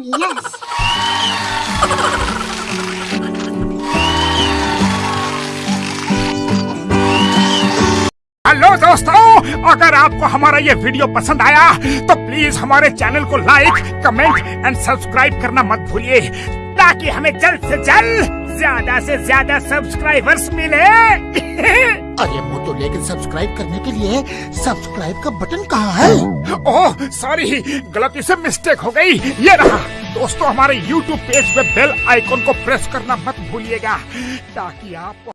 Yes hello दोस्तों अगर आपको हमारा ये वीडियो पसंद आया तो प्लीज़ हमारे चैनल को लाइक कमेंट एंड सब्सक्राइब करना मत भूलिए ताकि हमें जल्द से जल्द ज़्यादा से ज़्यादा सब्सक्राइबर्स मिले। अरे वो तो लेकिन सब्सक्राइब करने के लिए सब्सक्राइब का बटन कहाँ है? ओह सॉरी गलती से मिस्टेक हो गई ये रहा। दोस्तों हमारे YouTube पेज पे बेल आइकॉन को प्रेस करना मत भूलिएगा ताकि आप